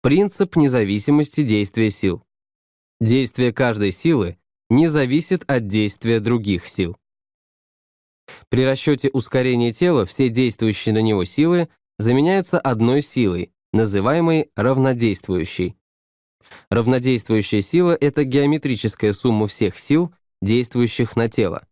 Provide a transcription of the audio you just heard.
Принцип независимости действия сил. Действие каждой силы не зависит от действия других сил. При расчете ускорения тела все действующие на него силы заменяются одной силой, называемой равнодействующей. Равнодействующая сила — это геометрическая сумма всех сил, действующих на тело.